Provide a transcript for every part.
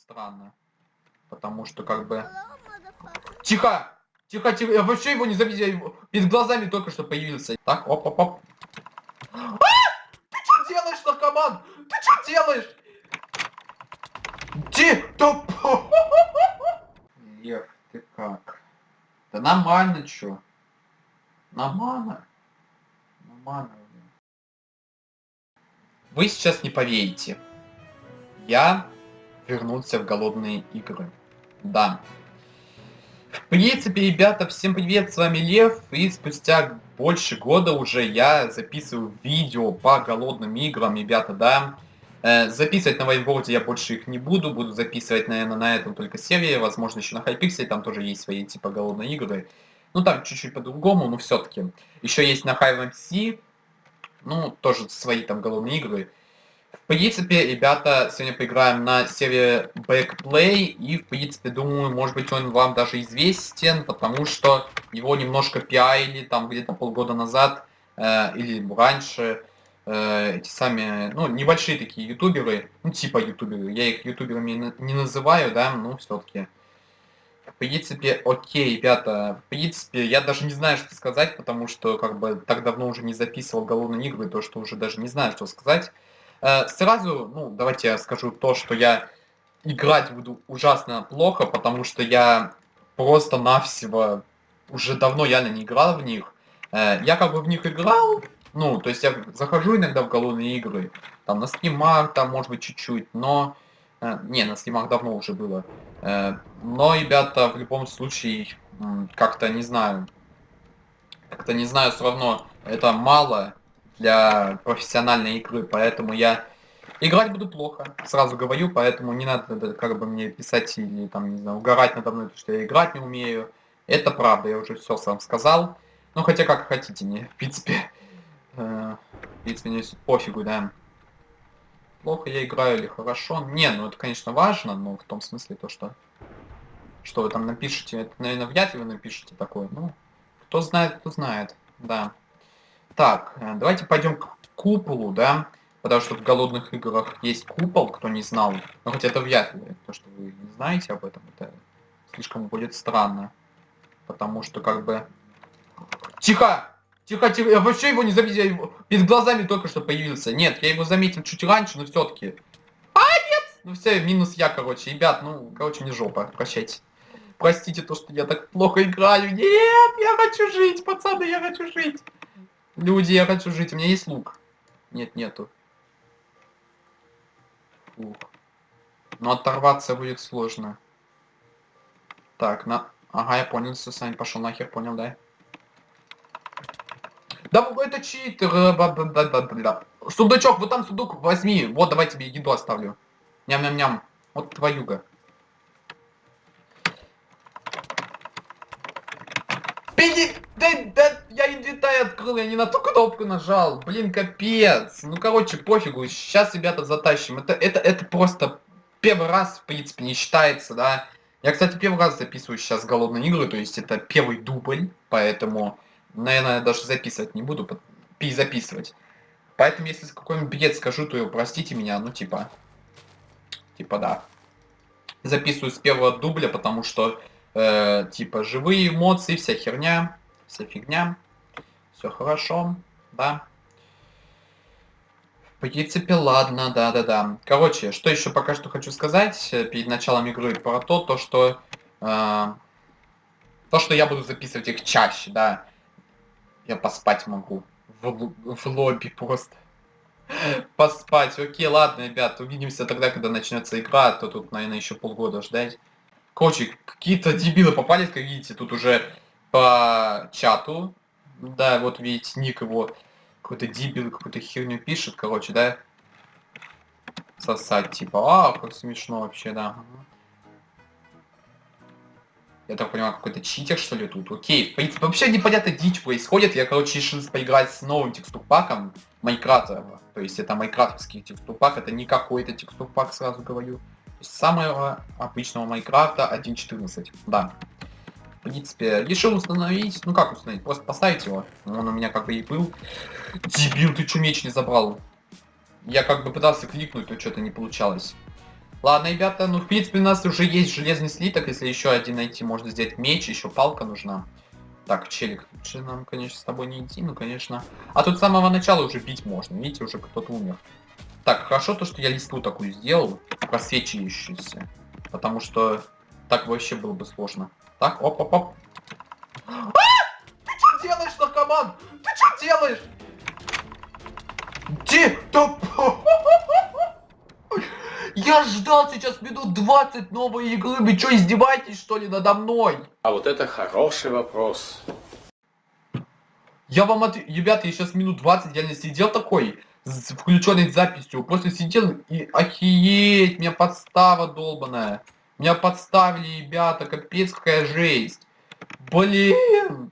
странно. Потому что как бы... Тихо! Тихо, тихо, я вообще его не заметил, его- перед глазами только что появился. Так, оп, оп, оп. А! Ты что делаешь, наркоман? Ты что делаешь? Ти, топ. Лев, ты как? Да нормально, чё? Нормально. Нормально. блин. Вы сейчас не поверите. Я вернулся в голодные игры. Да. В принципе, ребята, всем привет, с вами Лев, и спустя больше года уже я записываю видео по голодным играм, ребята, да. Э, записывать на Вайнворде я больше их не буду, буду записывать, наверное, на этом только серии, возможно, еще на Хайпикселе, там тоже есть свои типа голодные игры. Ну, там чуть-чуть по-другому, но все-таки. Еще есть на Hive MC, ну, тоже свои там голодные игры. Принципе, ребята, сегодня поиграем на серии Backplay, и, в принципе, думаю, может быть, он вам даже известен, потому что его немножко пиарили там где-то полгода назад, э, или раньше, э, эти сами, ну, небольшие такие ютуберы, ну, типа ютуберы, я их ютуберами не- называю, да, но все-таки. В принципе, окей, ребята, в принципе, я даже не знаю, что сказать, потому что, как бы, так давно уже не записывал голодные игры, то, что уже даже не знаю, что сказать. Э, Сразу, ну, давайте я скажу то, что я играть буду ужасно плохо, потому что я просто-навсего уже давно реально не играл в них. Э, Я как бы в них играл, ну, то есть я захожу иногда в голодные игры, там на стримах, там может быть чуть-чуть, но... э, Не, на стримах давно уже было. Но, ребята, в любом случае, как-то не знаю, как-то не знаю, все равно это мало для профессиональной игры, поэтому я играть буду плохо, сразу говорю, поэтому не надо как бы мне писать или там, не знаю, угорать надо мной, что я играть не умею. Это правда, я уже все сам сказал. Ну, хотя как хотите, мне, в принципе, э, в принципе, мне пофигу, да. Плохо я играю или хорошо? Не, ну это, конечно, важно, но в том смысле то, что... Что вы там напишете, это, наверное, вряд ли вы напишете такое. Ну, кто знает, кто знает, да. Так, э, давайте пойдем к куполу, да? Потому что в голодных играх есть купол, кто не знал. Но хотя это вряд ли, то, что вы не знаете об этом, это слишком будет странно. Потому что как бы... Тихо! Тихо, тихо, я вообще его не заметил, его- перед глазами только что появился. Нет, я его заметил чуть раньше, но все-таки. А, нет! Ну все, минус я, короче. Ребят, ну, короче, не жопа, прощайте. Простите то, что я так плохо играю. Нет, я хочу жить, пацаны, я хочу жить. Люди, я хочу жить, у меня есть лук. Нет, нету. Фух. Но оторваться будет сложно. Так, на... Ага, я понял, все, Сань, пошел нахер, понял, да? Да это читер. э. Сундучок, вот там сундук, возьми. Вот, давай тебе еду оставлю. Ням-ням-ням. Вот твоюга. Пиди... Да, да, инвентарь открыл, я не на ту кнопку нажал. Блин, капец. Ну, короче, пофигу. Сейчас, ребята, затащим. Это, это, это просто первый раз, в принципе, не считается, да. Я, кстати, первый раз записываю сейчас голодные игры, то есть это первый дубль, поэтому, наверное, даже записывать не буду, перезаписывать. Поэтому, если какой-нибудь бред скажу, то простите меня, ну, типа, типа, да. Записываю с первого дубля, потому что, э, типа, живые эмоции, вся херня, вся фигня, все хорошо, да. В принципе, ладно, да-да-да. Короче, что еще пока что хочу сказать э, перед началом игры про то, то что... э, то, что я буду записывать их чаще, да. Я поспать могу. В, в лобби просто. Поспать. Окей, ладно, ребят, увидимся тогда, когда начнется игра, а то тут, наверное, еще полгода ждать. Короче, какие-то дебилы попались, как видите, тут уже по чату. Да, вот видите, ник его какой-то дебил какую-то херню пишет, короче, да? Сосать, типа, а, как смешно вообще, да. Я так понимаю, какой-то читер, что ли, тут? Окей, в принципе, вообще непонятно дичь происходит. Я, короче, решил поиграть с новым текстурпаком Майнкрафта. То есть это майнкрафтовский текстурпак, это не какой-то текстурпак, сразу говорю. Самого обычного Майнкрафта 1.14, да. В принципе, решил установить, ну как установить, просто поставить его. Он у меня как бы и был. Дебил, ты чё меч не забрал? Я как бы пытался кликнуть, но что-то не получалось. Ладно, ребята, ну в принципе у нас уже есть железный слиток, если еще один найти, можно сделать меч, еще палка нужна. Так, челик, лучше нам, конечно, с тобой не идти, ну, конечно. А тут с самого начала уже бить можно, видите, уже кто-то умер. Так, хорошо то, что я листву такую сделал, просвечивающуюся. Потому что так вообще было бы сложно. Так, оп-оп-оп. А! Ты что делаешь, наркоман? Ты что делаешь? Где? Да... Я ждал сейчас минут 20 новой игры. Вы что, издеваетесь, что ли, надо мной? А вот это хороший вопрос. Я вам от... Ребята, я сейчас минут 20 реально сидел такой, с включенной записью. Просто сидел и охееть, меня подстава долбаная. Меня подставили, ребята, капец какая жесть. Блин.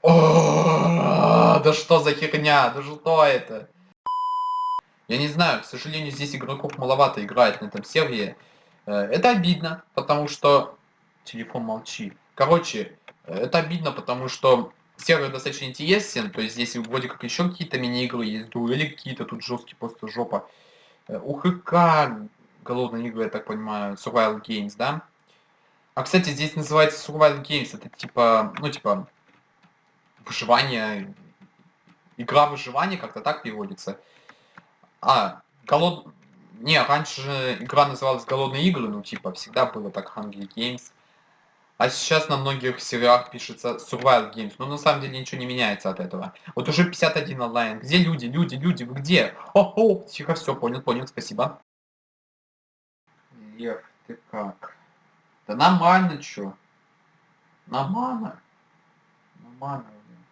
О, да что за херня? Да что это? Я не знаю, к сожалению, здесь игроков маловато играет на этом сервере. Это обидно, потому что... Телефон молчи. Короче, э, это обидно, потому что сервер достаточно интересен. То есть здесь вроде как еще какие-то мини-игры есть, дуэли какие-то, тут жесткие просто жопа. Э, УХК, голодные игры, я так понимаю, Survival Games, да? А, кстати, здесь называется Survival Games, это типа, ну, типа, выживание, игра выживания, как-то так переводится. А, голод... Не, раньше же игра называлась Голодные игры, ну типа всегда было так Hungry Games. А сейчас на многих серверах пишется Survival Games, но на самом деле ничего не меняется от этого. Вот уже 51 онлайн. Где люди, люди, люди, вы где? О, о, тихо, все, понял, понял, спасибо. Лев, ты как? Да нормально, чё? Нормально. Нормально, блин.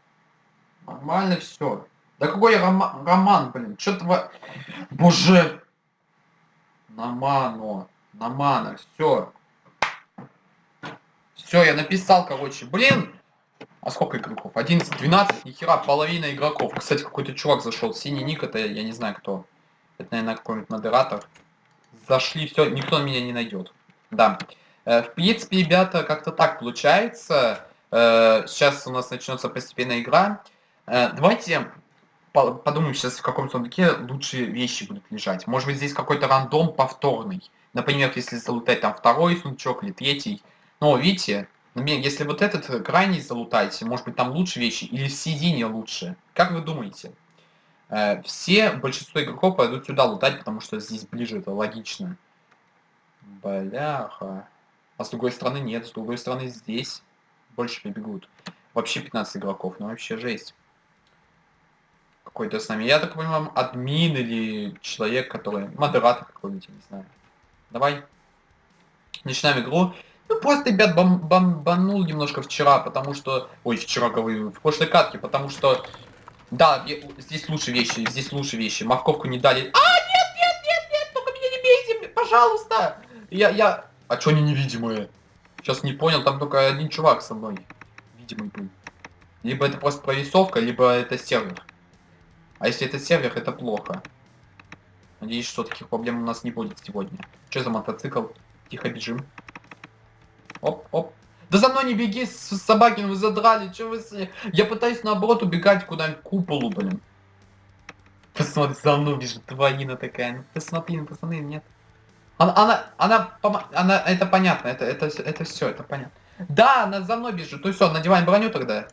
Нормально все. Да какой роман, роман блин? Что то Боже! Намано. Намана. Все. Все, я написал, короче. Блин! А сколько игроков? 11, 12, нихера, половина игроков. Кстати, какой-то чувак зашел. Синий ник, это я не знаю кто. Это, наверное, какой-нибудь модератор. Зашли, все, никто меня не найдет. Да. Э, в принципе, ребята, как-то так получается. Э, сейчас у нас начнется постепенно игра. Э, давайте подумаем сейчас, в каком сундуке лучшие вещи будут лежать. Может быть, здесь какой-то рандом повторный. Например, если залутать там второй сундучок или третий. Но, видите, например, если вот этот крайний залутать, может быть, там лучше вещи или в середине лучше. Как вы думаете? Э, все, большинство игроков пойдут сюда лутать, потому что здесь ближе, это логично. Бляха. А с другой стороны нет, с другой стороны здесь больше прибегут. Вообще 15 игроков, ну вообще жесть какой-то с нами. Я так понимаю, админ или человек, который... Модератор какой-нибудь, не знаю. Давай. Начинаем игру. Ну, просто, ребят, бом бомбанул немножко вчера, потому что... Ой, вчера говорю, в прошлой катке, потому что... Да, здесь лучше вещи, здесь лучше вещи. Морковку не дали. А, нет, нет, нет, нет, только меня не бейте, пожалуйста. Я, я... А чё они невидимые? Сейчас не понял, там только один чувак со мной. Видимый был. Либо это просто прорисовка, либо это сервер. А если это сервер, это плохо. Надеюсь, что таких проблем у нас не будет сегодня. Что за мотоцикл? Тихо бежим. Оп, оп. Да за мной не беги, собаки, вы задрали, что вы... Я пытаюсь наоборот убегать куда-нибудь куполу, блин. Посмотри, за мной бежит твоина такая. Ну, посмотри, ну, пацаны, нет. Она, она, она, она, это понятно, это, это, это все, это понятно. Да, она за мной бежит, то все, надеваем броню тогда.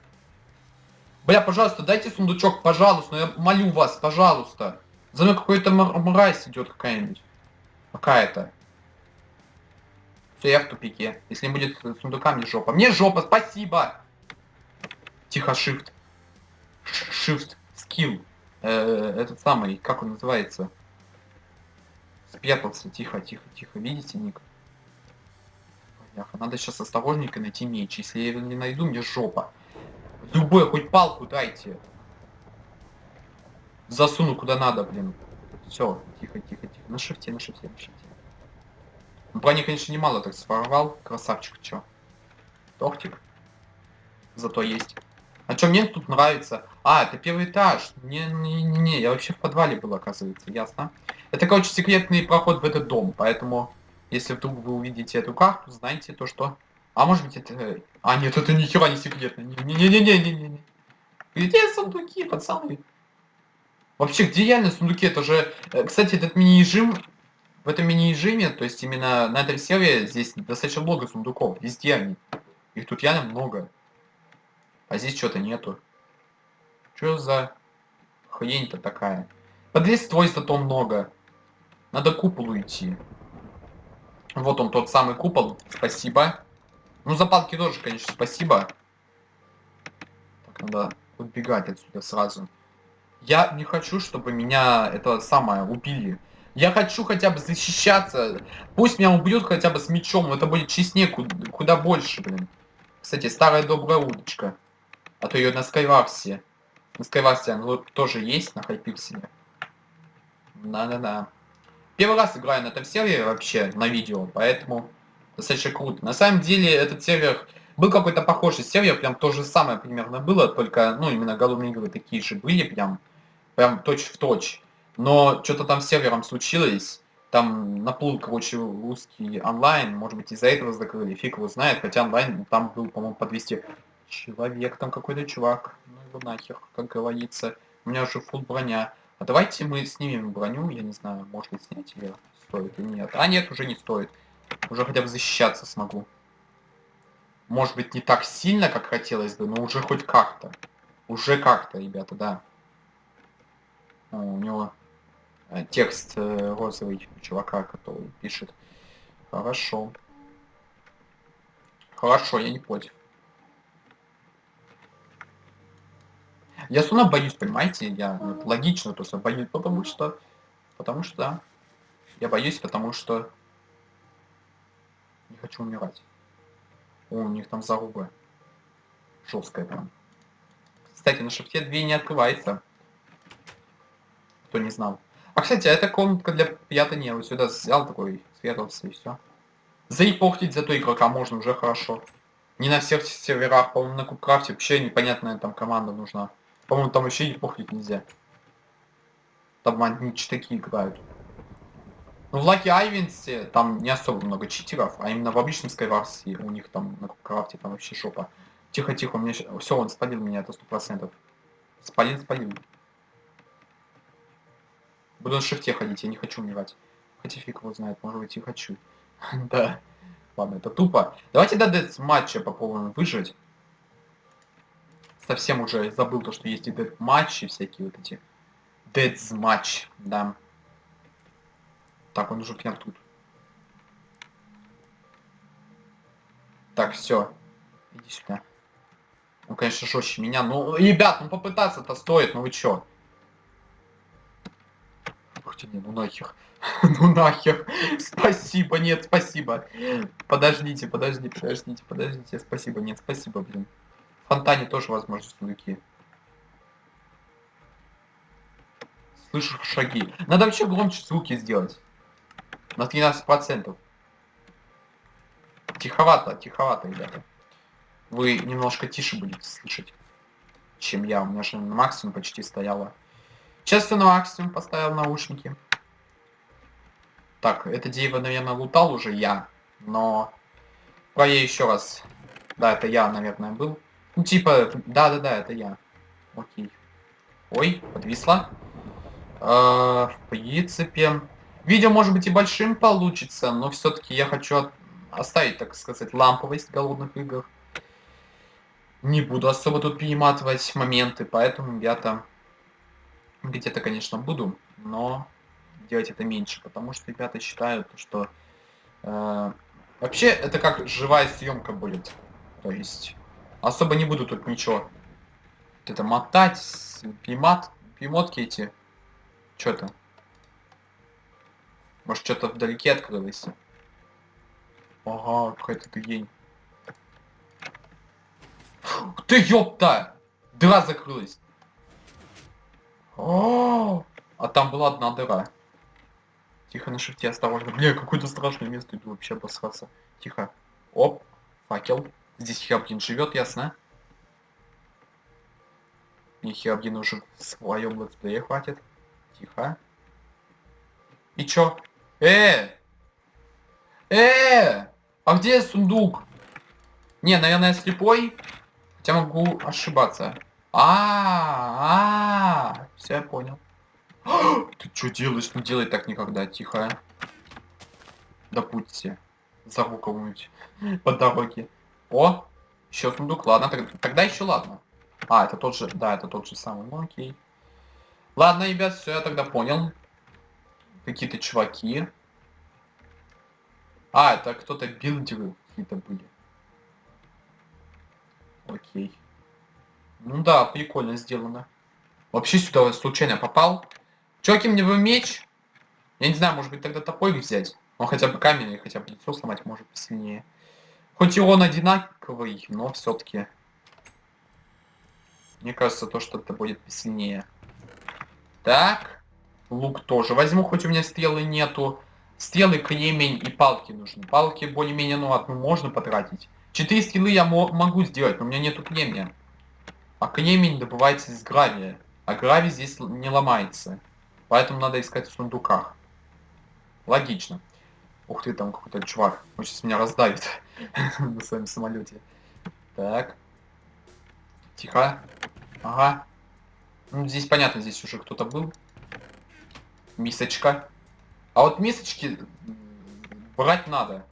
Бля, пожалуйста, дайте сундучок, пожалуйста, ну я молю вас, пожалуйста. За мной какой-то мразь идет какая-нибудь. Какая-то. Все, я в тупике. Если не будет сундука, мне жопа. Мне жопа, спасибо! Тихо, shift. Shift, skill. Э, этот самый, как он называется? Спрятался, тихо, тихо, тихо. Видите, Ник? Надо сейчас осторожненько найти меч. Если я его не найду, мне жопа. Любой, хоть палку дайте. Засуну куда надо, блин. Все, тихо, тихо, тихо. На шифте, на шифте, на шифте. Ну, брони, конечно, немало так своровал. Красавчик, чё. Тортик. Зато есть. А что мне тут нравится? А, это первый этаж. Не-не-не, я вообще в подвале был, оказывается, ясно. Это, короче, секретный проход в этот дом, поэтому, если вдруг вы увидите эту карту, знайте то, что а может быть это... А, нет, это ни хера не секретно. Не-не-не-не-не-не. Где сундуки, пацаны? Вообще, где реально сундуки? Это же... э, Кстати, этот мини-режим... В этом мини-режиме, то есть именно на этом сервере, здесь достаточно много сундуков. Везде они. Их тут реально много. А здесь что-то нету. Что за хрень-то такая? Под листвой зато много. Надо к куполу идти. Вот он, тот самый купол. Спасибо. Ну, за палки тоже, конечно, спасибо. Так, надо убегать отсюда сразу. Я не хочу, чтобы меня это самое убили. Я хочу хотя бы защищаться. Пусть меня убьют хотя бы с мечом. Это будет честнее куда, куда больше, блин. Кстати, старая добрая удочка. А то ее на Скайварсе. На Скайварсе она тоже есть, на Хайпикселе. Да-да-да. Первый раз играю на этом сервере вообще, на видео, поэтому достаточно круто. На самом деле, этот сервер был какой-то похожий сервер, прям то же самое примерно было, только, ну, именно голодные игры такие же были, прям, прям точь в точь. Но что-то там с сервером случилось, там наплыл, короче, русский онлайн, может быть, из-за этого закрыли, фиг его знает, хотя онлайн там был, по-моему, по 200 человек, там какой-то чувак, ну его нахер, как говорится, у меня уже фул броня. А давайте мы снимем броню, я не знаю, может быть снять ее стоит или нет. А нет, уже не стоит. Уже хотя бы защищаться смогу. Может быть не так сильно, как хотелось бы, но уже хоть как-то. Уже как-то, ребята, да. О, у него текст э, розовый чувака, который пишет. Хорошо. Хорошо, я не против. Я все равно боюсь, понимаете? Я логично, то я боюсь, потому что... Потому что. Я боюсь, потому что... Не хочу умирать. О, у них там заруба. Жесткая прям. Кстати, на шифте две не открывается. Кто не знал. А, кстати, а это комнатка для пьята не. Вот сюда взял такой, спрятался и все. Заипортить зато игрока можно уже хорошо. Не на всех серверах, по-моему, на Кубкрафте вообще непонятная там команда нужна. По-моему, там вообще и похлить нельзя. Там одни читаки играют. Ну, в Лаки Айвенсе там не особо много читеров, а именно в обычном Скайварсе у них там на крафте там вообще шопа. Тихо-тихо, меня все, он спалил меня, это сто процентов. Спалил, спалил. Буду на шифте ходить, я не хочу умирать. Хотя фиг его знает, может быть и хочу. да. Ладно, это тупо. Давайте до дец матча попробуем выжить совсем уже забыл то, что есть и дед матчи всякие вот эти. Dead матч, да. Так, он уже прям тут. Так, все. Иди сюда. Ну, конечно, жестче меня. Ну, ребят, ну попытаться-то стоит, ну вы чё? Ух не, ну нахер. ну нахер. Спасибо, нет, спасибо. Подождите, подождите, подождите, подождите. Спасибо, нет, спасибо, блин фонтане тоже возможны сундуки. Слышу шаги. Надо вообще громче звуки сделать. На 13%. Тиховато, тиховато, ребята. Вы немножко тише будете слышать, чем я. У меня же на максимум почти стояло. Сейчас я на максимум поставил наушники. Так, это дерево, наверное, лутал уже я. Но... Про я еще раз. Да, это я, наверное, был. Ну, типа, да-да-да, это я. Окей. Ой, подвисла. Э, в принципе, видео может быть и большим получится, но все-таки я хочу оставить, так сказать, ламповость голодных игр. Не буду особо тут перематывать моменты, поэтому я-то где-то, конечно, буду, но делать это меньше, потому что ребята считают, что э, вообще это как живая съемка будет. То есть Особо не буду тут ничего. Вот это мотать, пимат, пимотки эти. Что-то. Может, что-то вдалеке открылось. Ага, какая-то гень. Ты ёпта! Дыра закрылась. А там была одна дыра. Тихо на шифте, осторожно. Бля, какое-то страшное место, иду вообще обосраться. Тихо. Оп, факел. Здесь Хеобдин живет, ясно? И Хеобдин уже в своем летсплее хватит. Тихо. И чё? Э! Э! А где сундук? Не, наверное, слепой. Хотя могу ошибаться. А, -а, все я понял. Ты что делаешь? Не делай так никогда, тихо. будьте. Зову кого-нибудь по дороге. О, еще сундук, ладно, тог- тогда еще ладно. А, это тот же, да, это тот же самый, ну окей. Ладно, ребят, все, я тогда понял. Какие-то чуваки. А, это кто-то билдеры какие-то были. Окей. Ну да, прикольно сделано. Вообще сюда случайно попал. Чуваки, мне бы меч. Я не знаю, может быть тогда топор взять. Он хотя бы камень, хотя бы лицо сломать может посильнее. Хоть и он одинаковый, но все-таки. Мне кажется, то, что это будет посильнее. Так. Лук тоже возьму, хоть у меня стрелы нету. Стрелы, кремень и палки нужны. Палки более-менее, ну, одну можно потратить. Четыре стрелы я мо- могу сделать, но у меня нету кремня. А кремень добывается из гравия. А гравий здесь не ломается. Поэтому надо искать в сундуках. Логично. Ух ты, там какой-то чувак. Он сейчас меня раздавит на своем самолете. Так. Тихо. Ага. Ну, здесь понятно, здесь уже кто-то был. Мисочка. А вот мисочки брать надо.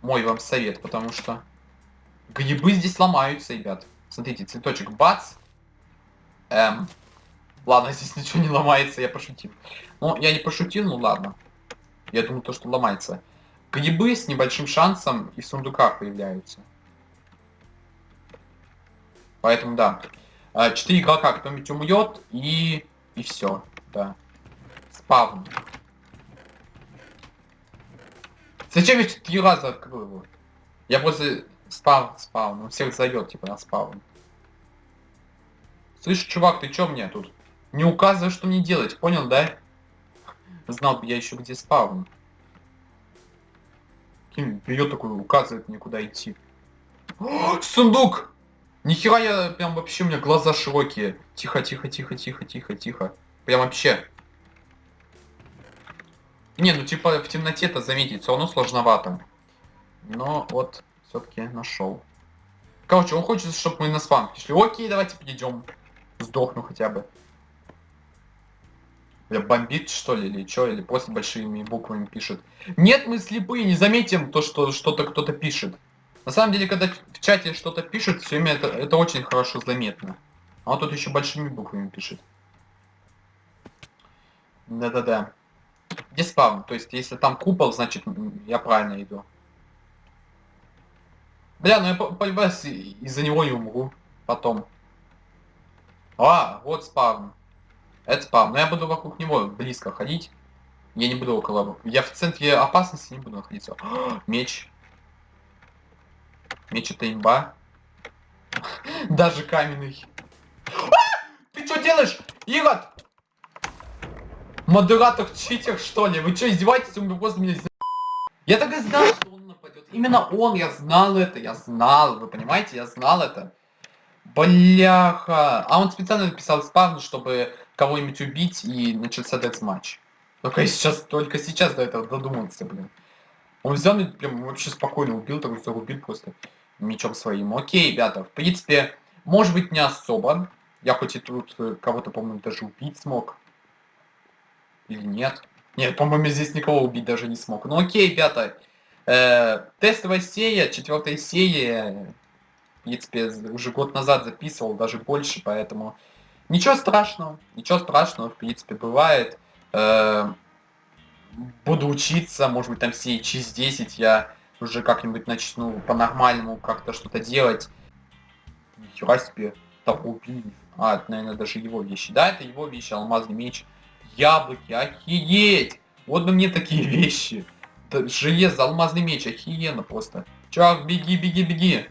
Мой вам совет, потому что грибы здесь ломаются, ребят. Смотрите, цветочек бац. Эм. Ладно, здесь ничего не ломается, я пошутил. Ну, я не пошутил, ну ладно. Я думаю, то, что ломается. Грибы с небольшим шансом и в сундуках появляются. Поэтому да. А, Четыре игрока кто-нибудь умрет и... И все. Да. Спавн. Зачем я три раза открыл его? Я просто спавн, спавн. Он всех зовет, типа, на спавн. Слышь, чувак, ты чё мне тут? Не указывай, что мне делать, понял, да? Знал бы я еще где спавн. Ким берет такой, указывает мне куда идти. О, сундук! Нихера я прям вообще, у меня глаза широкие. Тихо, тихо, тихо, тихо, тихо, тихо. Прям вообще. Не, ну типа в темноте-то заметить все равно сложновато. Но вот все-таки нашел. Короче, он хочет, чтобы мы на спам пришли. Окей, давайте перейдем. Сдохну хотя бы. Бля, бомбит что ли, или что, или просто большими буквами пишет. Нет, мы слепые, не заметим то, что что-то кто-то пишет. На самом деле, когда в чате что-то пишет, все время это, это очень хорошо заметно. А он тут еще большими буквами пишет. Да-да-да. Где спавн? То есть, если там купол, значит, я правильно иду. Бля, ну я по- полюбас из-за него не умру. Потом. А, вот спавн. Это спавн. Но я буду вокруг него близко ходить. Я не буду около... Я в центре опасности не буду находиться. Меч. Меч это имба. Даже каменный. А! Ты что делаешь? Ирод! Модератор читер, что ли? Вы что, издеваетесь? Он просто меня... Я так и знал, что. Именно он, я знал это, я знал, вы понимаете, я знал это. Бляха. А он специально написал спавн, чтобы кого-нибудь убить и начался децматч. Только сейчас, только сейчас до этого додумался, блин. Он взял и прям вообще спокойно убил, так зарубил просто мечом своим. Окей, ребята, в принципе, может быть не особо. Я хоть и тут э, кого-то, по-моему, даже убить смог. Или нет? Нет, по-моему, здесь никого убить даже не смог. Ну окей, ребята. Э, тестовая серия, четвертая серия. В принципе, уже год назад записывал, даже больше, поэтому... Ничего страшного, ничего страшного, в принципе, бывает. Э, буду учиться, может быть, там все через 10 я уже как-нибудь начну по-нормальному как-то что-то делать. Нихера себе, убили. А, это, наверное, даже его вещи. Да, это его вещи, алмазный меч. Яблоки, охееть! Вот бы мне такие вещи. Железо, алмазный меч, охеренно просто. Чувак, беги, беги, беги.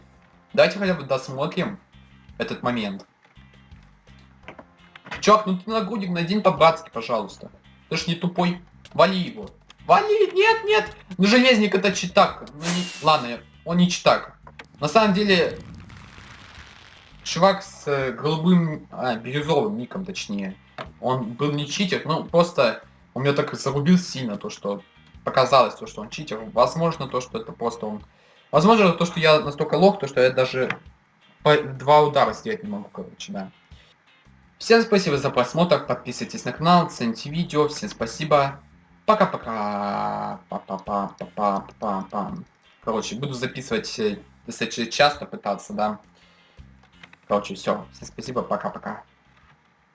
Давайте хотя бы досмотрим этот момент. Чувак, ну ты нагрудник надень по-братски, пожалуйста. Ты ж не тупой. Вали его. Вали, нет, нет. Ну железник это читак. Ну, не... Ладно, он не читак. На самом деле, чувак с э, голубым, а, бирюзовым ником точнее. Он был не читер, ну просто он меня так зарубил сильно, то что показалось, то, что он читер. Возможно, то, что это просто он... Возможно, то, что я настолько лох, то, что я даже два удара сделать не могу, короче, да. Всем спасибо за просмотр, подписывайтесь на канал, цените видео, всем спасибо. Пока-пока. Па-па-па-па-па-па. Короче, буду записывать э, достаточно часто пытаться, да. Короче, все. Всем спасибо, пока-пока.